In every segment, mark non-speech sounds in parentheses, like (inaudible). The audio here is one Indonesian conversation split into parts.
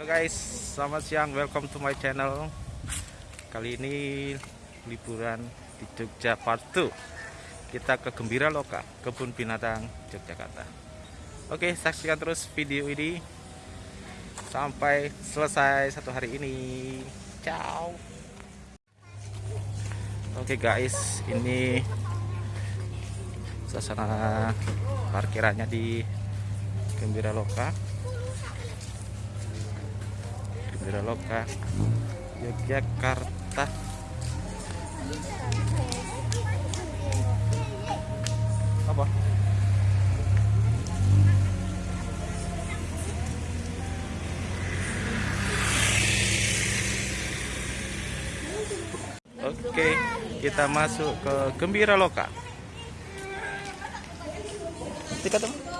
Halo guys, selamat siang, welcome to my channel. Kali ini liburan di Jogja Part 2 Kita ke Gembira Loka, Kebun Binatang Yogyakarta. Oke, saksikan terus video ini. Sampai selesai satu hari ini. Ciao. Oke guys, ini Suasana parkirannya di Gembira Loka Gembira Loka Yogyakarta apa Oke, kita masuk ke Gembira Loka. Tiket apa?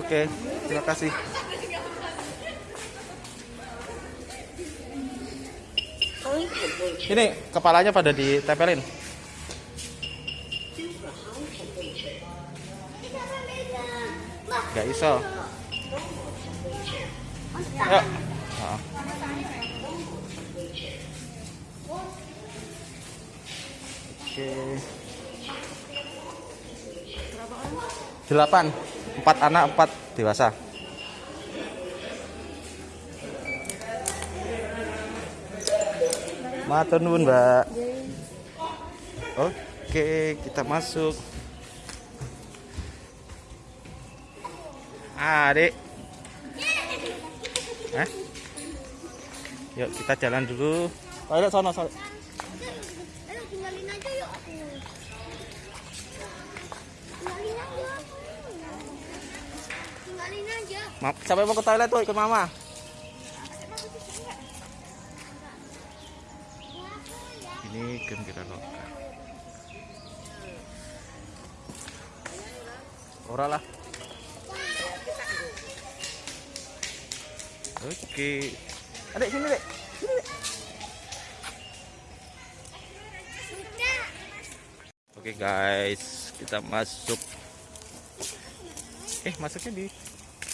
Oke, terima kasih. Ini kepalanya pada ditempelin. Gak iso. Yuk. Ah. Oke. Delapan. Empat anak, empat dewasa. Matur nuwun, Mbak. Oke, kita masuk. Adik. Hah? Yuk kita jalan dulu. Ayo sono, sono. Ayo tinggalin aja yuk aku. Tinggalin aja aku. Tinggalin aja. Ma sampai mau ke toilet tuh ikut mama. Ini gembira loka. Ora lah. Oke. Adik sini, Dek. Sini, Dek. Sudah. Oke guys, kita masuk. Eh, masuknya di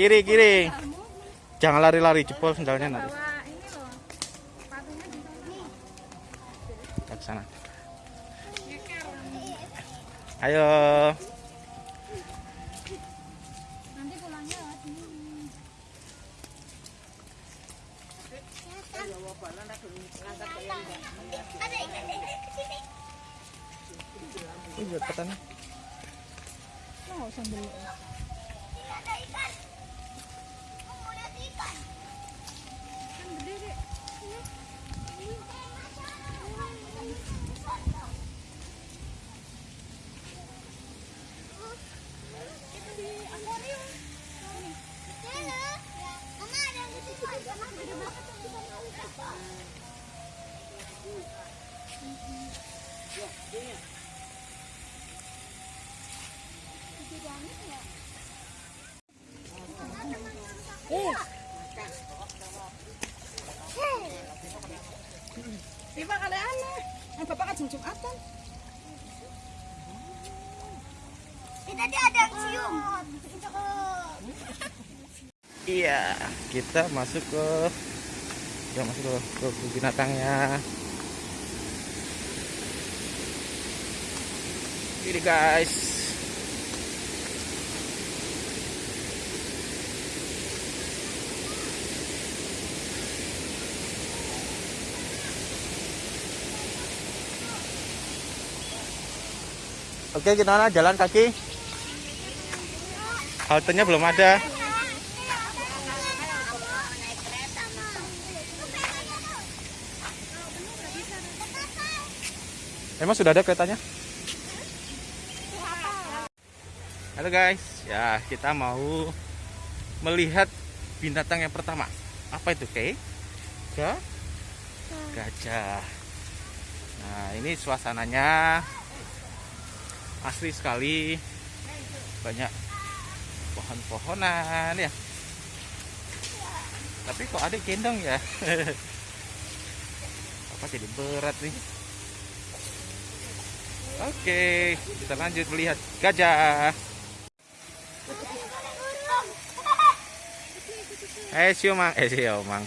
Kiri kiri. Jangan lari-lari jebol sendalnya nanti. Ke sana. Ayo. Nanti pulangnya sini. Ada kita masuk ke kita masuk ke, ke binatangnya. Ini guys. Oke, gimana jalan kaki? Haltenya belum ada. Emang sudah ada keretanya? Halo guys, ya kita mau melihat binatang yang pertama. Apa itu, Kay? Ga? Gajah. Nah, ini suasananya asli sekali. Banyak pohon-pohonan ya. Tapi kok ada gendong ya? (laughs) Apa jadi berat nih? Oke, kita lanjut melihat gajah. Eh, siu mang, eh siu mang.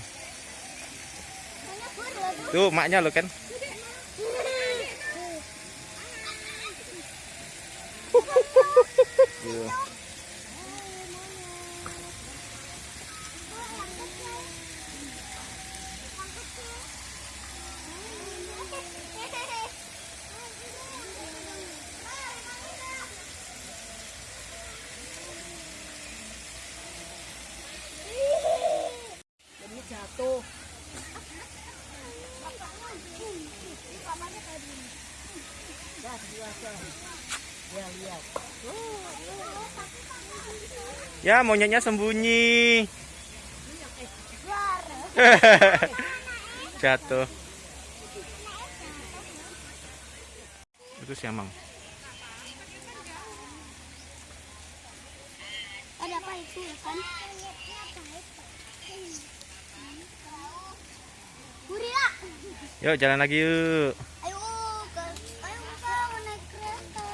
Tuh maknya lo kan. Ya, monyetnya sembunyi. (laughs) Jatuh. Itu siamang. Ada apa itu ya kan? Hurila. Yuk, jalan lagi yuk. Ayo ayo kita naik kereta.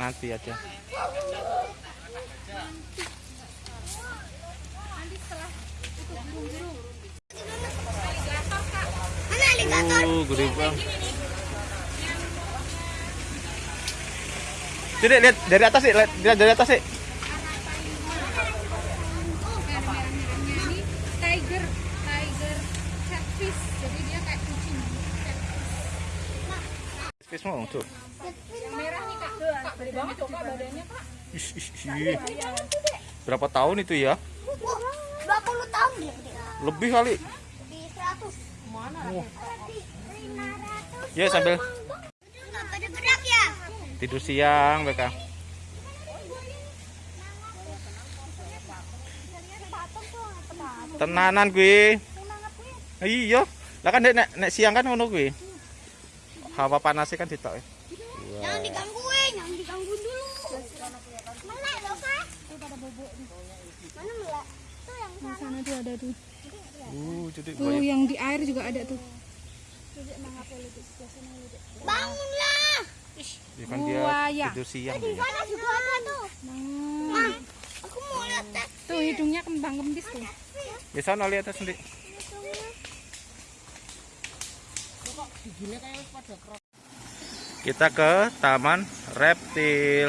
Nanti aja. Uh, gede. Tidak lihat dari atas sih, lihat dari atas sih. tiger tiger catfish jadi dia kayak kucing Fish mau tuh. yang merah nih kak kak banget tuh kak badannya kak Ish, ish, ish. Berapa tahun itu ya? Wah, 20 tahun. Lebih kali. Di 100. Mana? Wah. Di 500. Ya sambil Enggak pada gerak ya? tidur siang mereka. Tenanan gue. Iya. Lah kan nek nek siang kan ngono kuwi. Hawa panasnya kan ditok. ya. Jangan digangguin, jangan digangguin dulu. Melek loh, Kak. Mana melek? Tuh yang di sana tuh ada tuh Uh, jadi tuh banyak. yang di air juga ada tuh bangunlah. Ya kan dia Buaya. tidur siang Di dia. sana juga ada tuh. Hmm. Ma, aku mau lihat tes. tuh hidungnya kembang kembis tuh Di sana lihat atas sendiri. Kita ke Taman Reptil.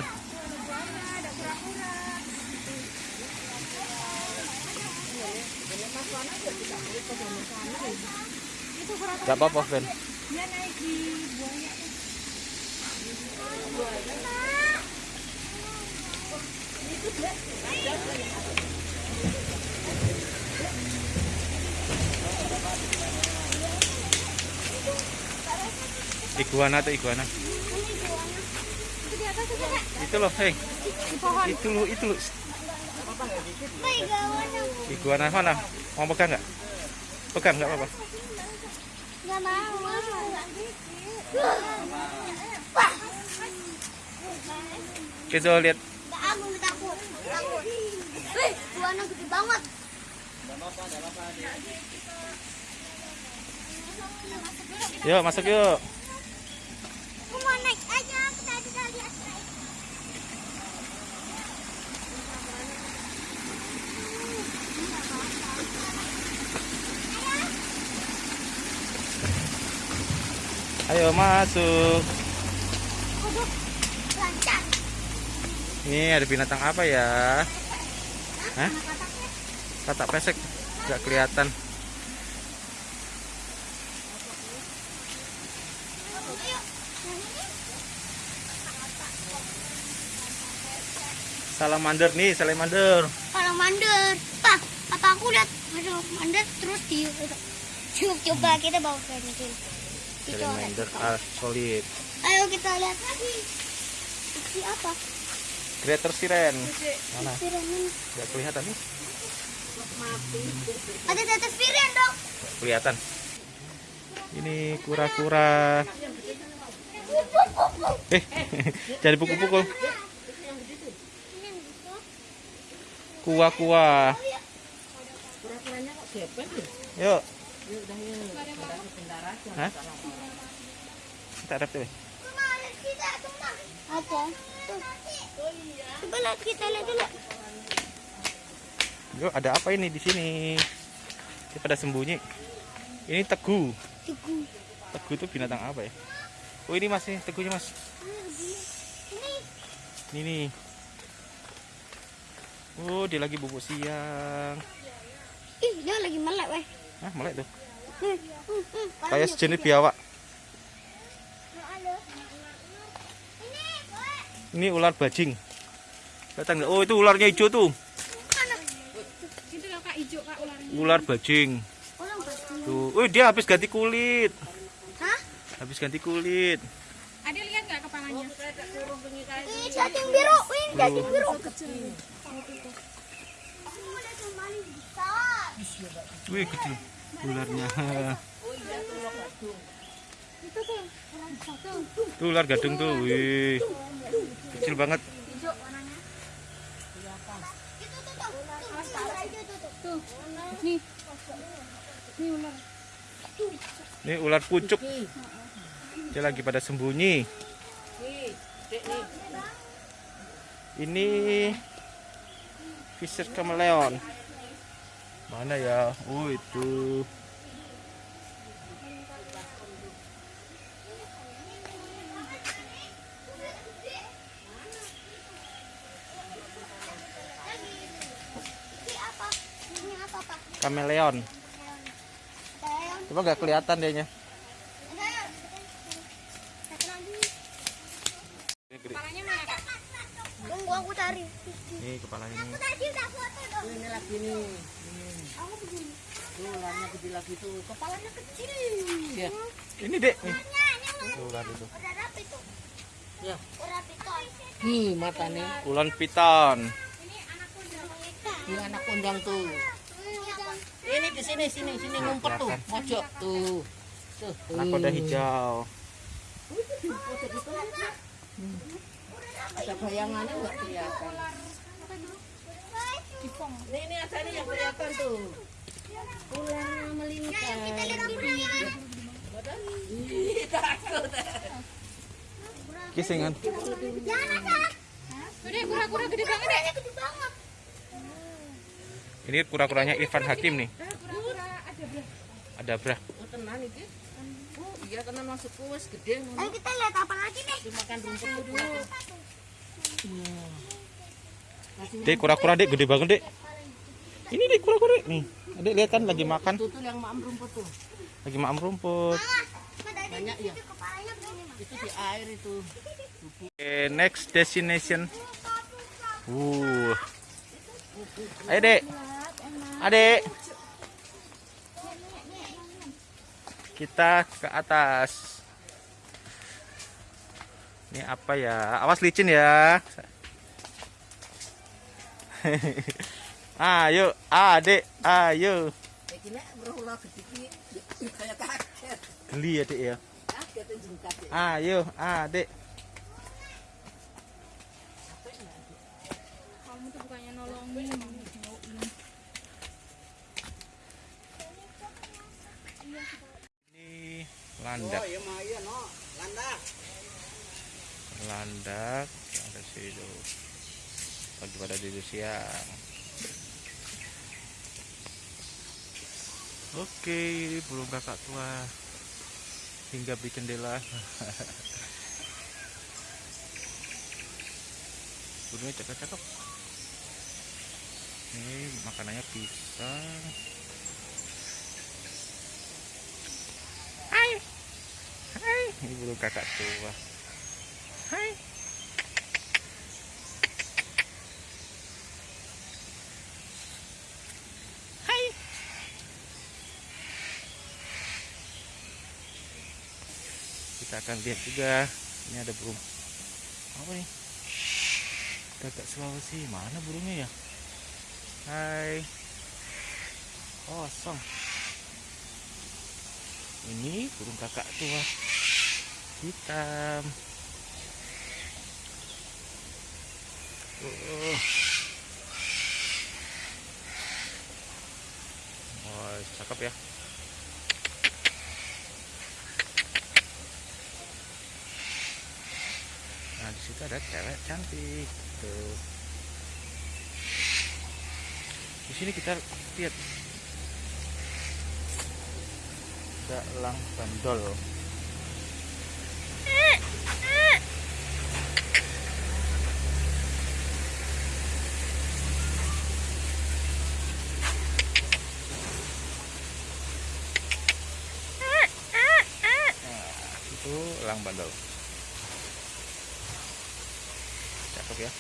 Gak apa-apa, Ben. dia naik di buaya Iguana tuh iguana. Itu loh, hei. pohon Itu loh, itu loh. Iguana mana? Mau pegang nggak? Pegang nggak apa-apa. Gak mau. Kita lihat Gak aku takut. Takut. Wih, gede banget. Yuk, masuk yuk. Aku mau naik aja. Aku tadi udah lihat. Ayo masuk. Ini ada binatang apa ya? Hah? Pesek. Gak kelihatan. Salamander nih, salamander. Salamander. Pak, apa aku lihat salamander terus di coba kita bawa ke sini. Kita lihat. Salamander ah, solid. Ayo kita lihat lagi. Ini apa? greater siren mana nggak kelihatan nih Ada tetes piring dong. Nggak kelihatan ini kura-kura eh (laughs) jadi pukul-pukul kuah-kuah Kura-kuranya kok gepet ya? yuk Hah? kita kita cuma. Apa? Tuh. Coba lihat kita lihat dulu. yuk ada apa ini di sini Dia pada sembunyi ini teguh Tugu. teguh itu binatang apa ya oh ini mas nih teguhnya mas Ini ini nih oh dia lagi bubuk siang ih dia lagi melek weh. Ah melek tuh Hmm, hmm, hmm. kayak sejenis biawak. Ini, ular bajing datang oh itu ularnya hijau tuh Mana? Itu kakak hijau kak ularnya. ular bajing tuh oh dia habis ganti kulit Hah? habis ganti kulit Ada lihat nggak kepalanya? Ini cacing biru. Ini cacing biru. Wih gede ularnya. Itu tuh. Orang satu. tuh. Ular gadung tuh wih. kecil banget. Ini ular. Pucuk. Dia lagi pada sembunyi. Ini fisher chameleon mana ya? Oh itu. Kameleon. Coba nggak kelihatan dehnya ini kepalanya Aku ini tadi udah foto dong. Ini lagi nih. Begini. Tuh, ularnya gede lagi tuh. Kepalanya kecil. Ya. ini dek nih Tuh, ular itu udah rapi tuh. Ya. Udah rapi tuh. Nih matanya. ulan piton Ini anak kondang tuh. Ini di sini sini sini ngumpet tuh. Mojok tuh. Tuh. anak kuda hijau Ada bayangannya nggak kelihatan. Ini ini ada nih yang kelihatan tuh. Ularnya melingkar. Ih, takut. kisingan Jangan. Udah kura-kura gede banget deh. Gede banget. ini kura-kuranya Irfan Hakim nih ada brah Oh, tenan iki. Oh, iya tenan masuk kuas gede Ayo kita lihat apa lagi nih. Dimakan rumput dulu. Iya. Dek kura-kura dek gede banget dek ini dek kura-kura nih adek lihat kan lagi makan tuh yang maam rumput tuh. lagi makan rumput Banyak ya. Itu di air itu. Oke, next destination. Uh. Ayo, Dek. Adek. Kita ke atas. Ini apa ya? Awas licin ya. (laughs) ayo, Adek, ayo. Geli ya, Dek ya. Ayo, Adek. Kamu tuh bukannya nolongin, mau jauhin. Ini landak. iya iya no. Landak. landak yang ada situ pagi pada tidur siang oke burung kakak tua. Hingga bikin jendela. Burungnya cakep-cakep. Ini makanannya pisang hai. Hai. Ini burung kakak tua. Hai. Kita akan lihat juga. Ini ada burung. Apa nih? Kakak Sulawesi mana burungnya ya? Hai. Kosong. Ini burung kakak tua hitam. Oh. Oh, cakep ya. Di situ ada cewek cantik. Tuh. Di sini kita lihat ada elang bandol. Nah, itu elang bandol. Cakep ya.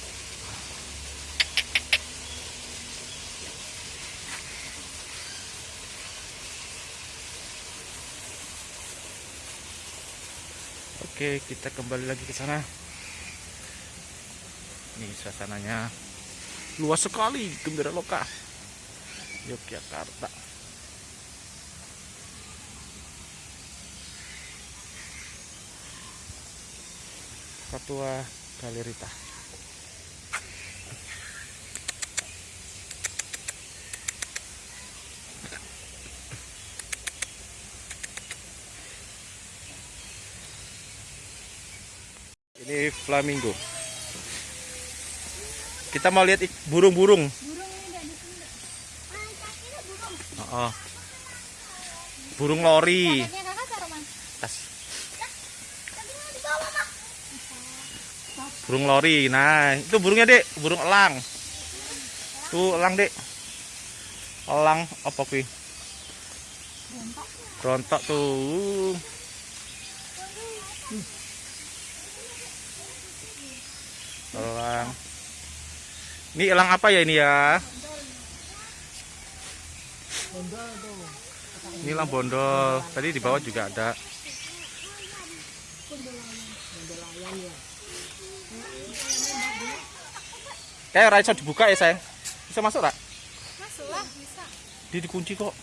Oke, kita kembali lagi ke sana. Ini suasananya luas sekali, gembira loka. Yogyakarta. Katua Galerita. Ini flamingo. Kita mau lihat burung-burung. Ah, burung. Oh, Burung lori. Tas. Mak. Burung lori. Nah, itu burungnya, Dek. Burung elang. Tuh, elang, Dek. Elang apa kuwi? Rontok tuh. Elang. Ini elang apa ya ini ya? Ini elang bondol. Tadi di bawah juga ada. Kayak ora iso dibuka ya, sayang. Bisa masuk, Rak? Masuk lah, bisa. Dia dikunci kok.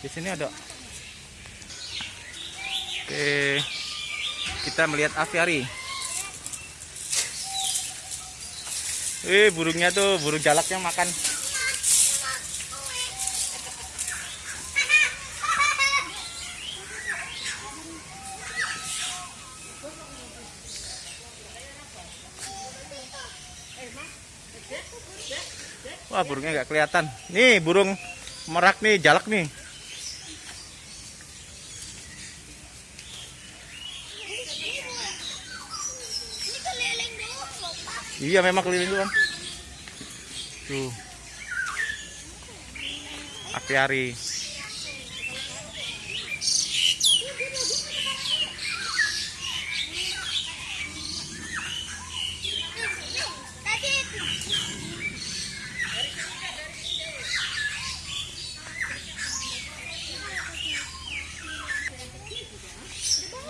Di sini ada. Oke. Kita melihat aviari. Eh, burungnya tuh, burung jalaknya makan. Wah, burungnya nggak kelihatan. Nih, burung merak nih, jalak nih. Ini keliling doang, loh, Pak. Iya, memang keliling doang. Tuh. Apiari.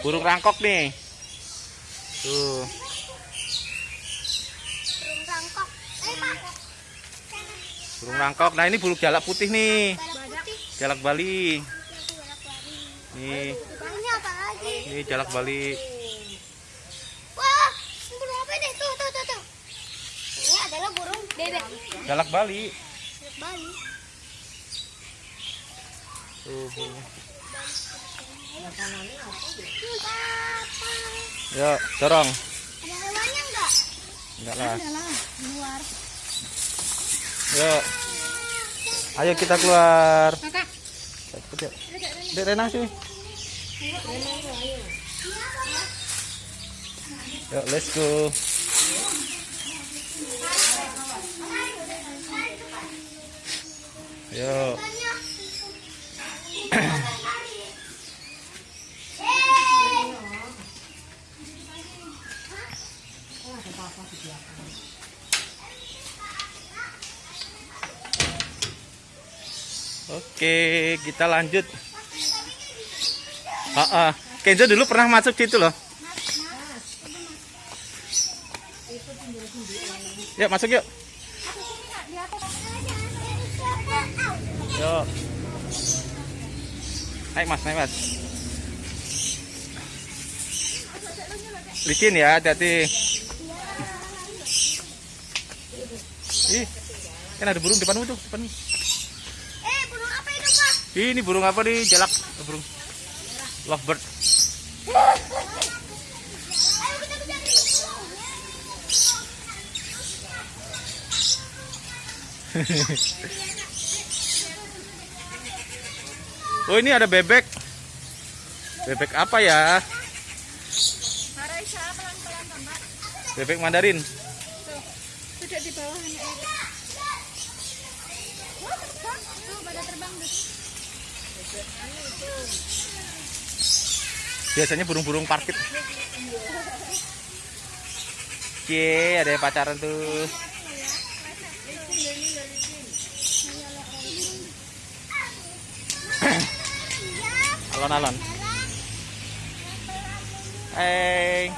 Burung rangkok nih. Tuh. burung rangkok. Eh, Pak. Burung rangkok. Nah, ini burung jalak putih nih. Jalak Bali. Nih, Ini ini jalak Bali. Wah, burung apa deh? Tuh, tuh, tuh, tuh. Ini adalah burung bebek. Jalak Bali. Bali. Tuh. Yuk, dorong. Ada hewannya enggak? Enggak lah. luar. Yuk. Ayo kita keluar. Kakak. Cepet yuk. Dek Rena sini. Yuk, let's go. Yuk. Oke, kita lanjut. Ah, ah. Kenzo dulu pernah masuk situ loh. Yuk masuk yuk. Yuk. Naik mas, naik mas. Licin ya, hati-hati. Ih, kan ada burung depanmu tuh, depanmu. Eh, burung apa itu, Pak? Ini burung apa nih? Jalak, burung lovebird. (laughs) Oh ini ada bebek. Bebek apa ya? Bebek Mandarin. Duduk di bawah anak ya. Wah, terbang. Tuh, pada terbang tuh. Biasanya burung-burung parkit. Cie, ada yang pacaran tuh. Alon-alon. Hey.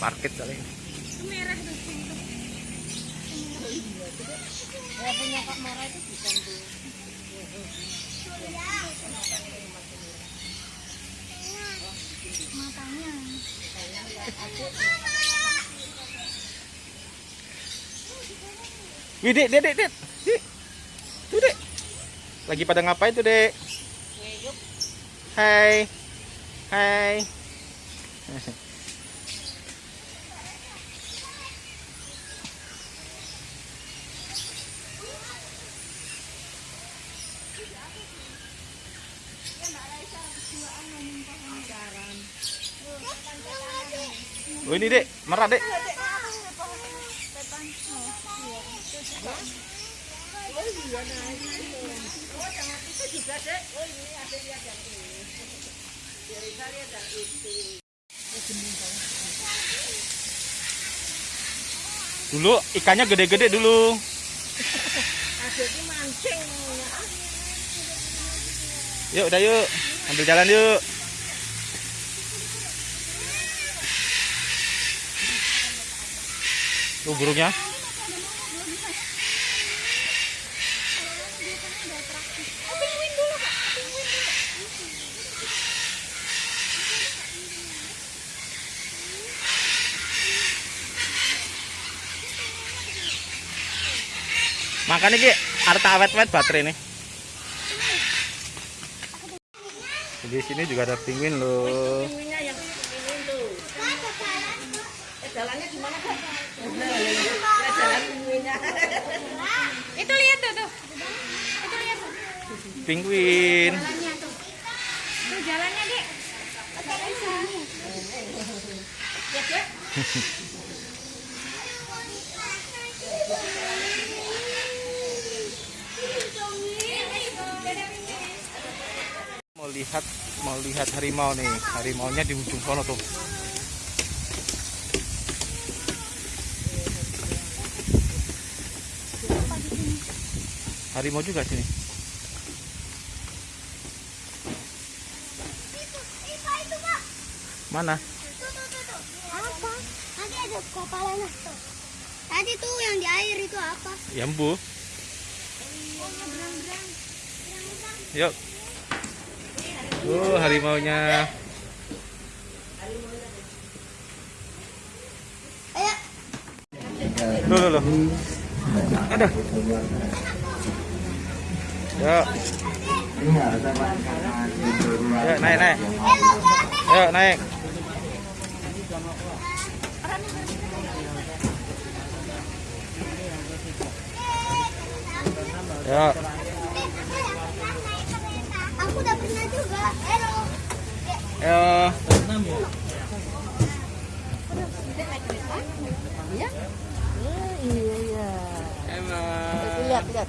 Parkit kali. Merah tuh. Ya punya Kak Mara itu bisa tuh. Matanya. Wih, dek, dek, dek, dek. Dek. Tuh, dek. Lagi pada ngapain tuh, dek? Hai. Hai. (laughs) Oh ini dek, merah dek. Dulu ikannya gede-gede dulu. Yuk, udah yuk. Ambil jalan yuk. Tuh burungnya. Makanya ki arta awet-awet baterai nih. Di sini juga ada penguin loh. Pinguinnya yang pinguin tuh. Eh, jalannya gimana Kak? Ya, jalan pinguinnya. Itu lihat tuh, tuh. Itu lihat tuh. Penguin. Jalannya tuh. Tuh jalannya. Ya, Dek. Mau lihat mau lihat harimau nih. Harimaunya di ujung sono tuh. Harimau juga sini. Mana? Apa? Tadi ada kepalanya. Tuh. Tadi tuh yang di air itu apa? Yambu. Yuk. Oh, harimaunya. Ayo. Loh, loh, loh. Ada. Yuk. Yuk, naik, naik. Yuk, naik. Yuk. Aku udah pernah juga. Hello. Yuk. Iya? Iya, iya. Itu lihat, lihat,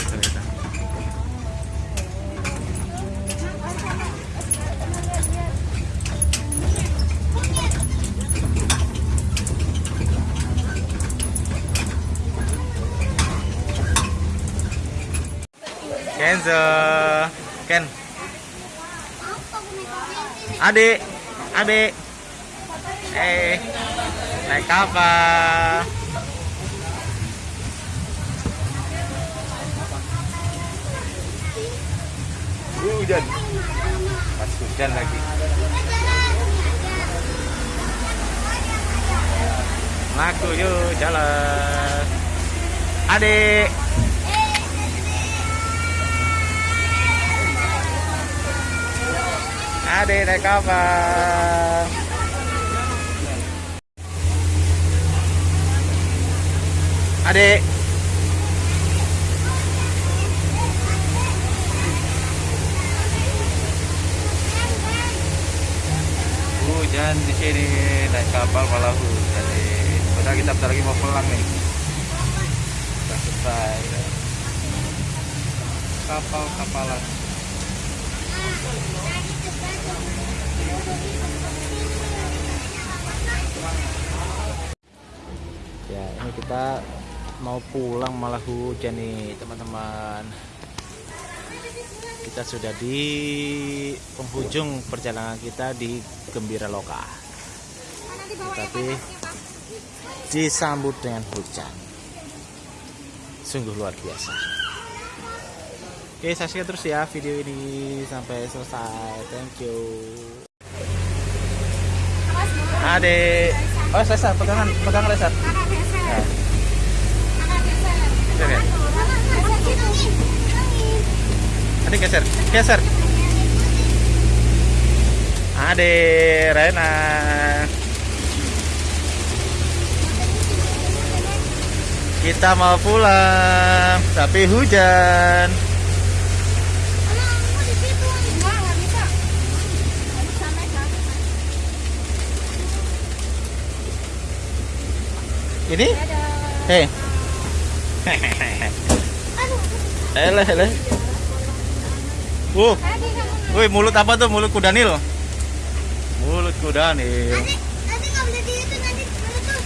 Kenzo Ken. Adik adik eh. Naik kapal hujan. Pas hujan lagi. Laku yuk jalan. Adik adik naik kapal adik hujan di sini naik kapal malah hujan. Padahal kita bentar lagi mau pulang nih. Sudah selesai. Kapal kapalan. Ya ini kita mau pulang malah hujan nih teman-teman. Kita sudah di penghujung perjalanan kita di Gembira Loka. Tapi disambut dengan hujan. Sungguh luar biasa. Oke, saksikan terus ya video ini sampai selesai. Thank you. Adek. Oh, Resa, pegangan, pegang Resa. Nah, sini. Adik geser, geser. Adek, Rena. Kita mau pulang, tapi hujan. Ini? Hei. Hele. Uh, woi mulut apa tuh? Mulut kuda nil. Mulut kuda nil. Nanti nanti nggak boleh di itu nanti meletus.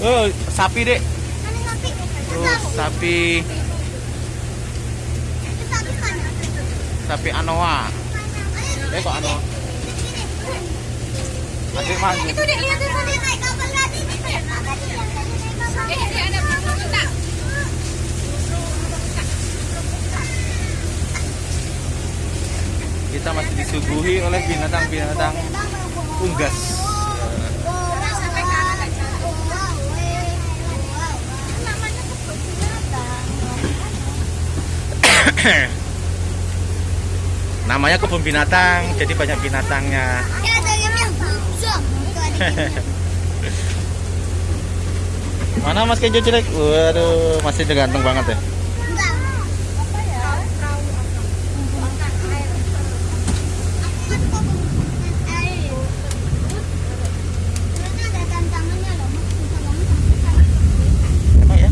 Oh, sapi dek. Nanti sapi. Sapi, Anoa. Eh kok Anoa? Adik maju. Itu dek lihat tadi naik kapal kapal. Eh, ada kita. Kita masih disuguhi oleh binatang-binatang unggas. (coughs) Namanya kebun binatang, jadi banyak binatangnya. Ya ada yang yang zoom. (laughs) Mana Mas Kenjo jelek? Waduh, masih ganteng banget ya. Enggak. Apa ya? Perahu angkat air. Kan kebun air. Ternyata ada tantangannya loh, Mas. Bisa bangun sampai sana. Emang ya?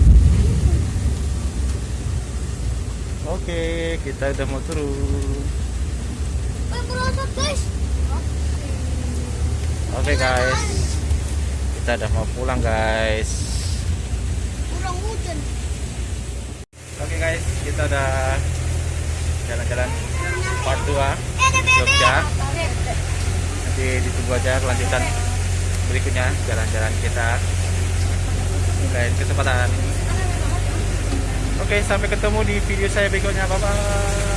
Oke, kita udah mau turun. Eh, merosot, guys. Oke guys, kita udah mau pulang guys. Kurang hujan. Oke guys, kita udah jalan-jalan part 2 Eh. Jogja. Nanti ditunggu aja kelanjutan berikutnya jalan-jalan kita lain kesempatan. Oke, sampai ketemu di video saya berikutnya. Bye bye.